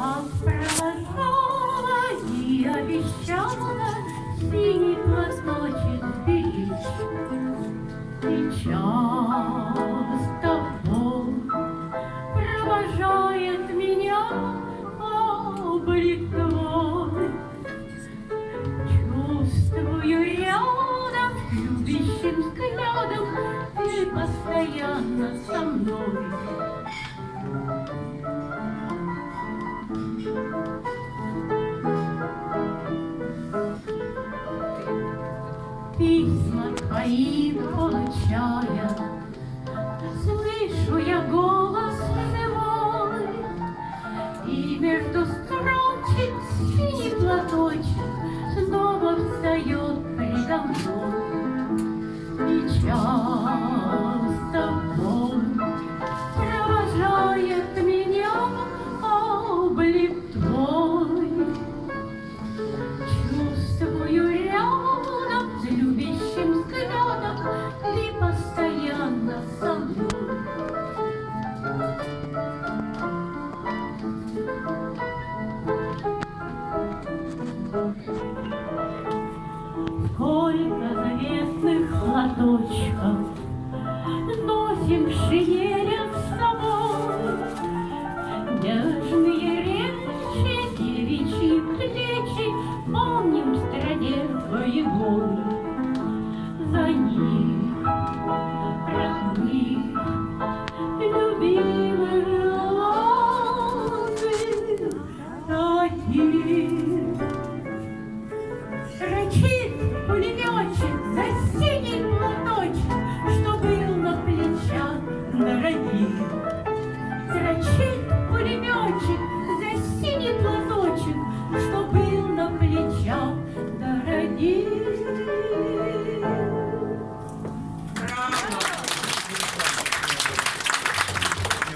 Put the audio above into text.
Как провожала и обещала Синий платочек беречь. И часто Бог провожает меня облик твой. Чувствую рядом, любящим взглядом Ты постоянно со мной. Письма твои получая, Слышу я голос живой, И между строчек синий платочек Снова встает предо мной. Часто горько заветных платочков Носим шинелем с собой Нежные речи, девичьи плечи. Помним в стране боевой За них родных, любимых Таких Врачи Зрачит пулеметчик за синий платочек, Что был на плечах дорогих.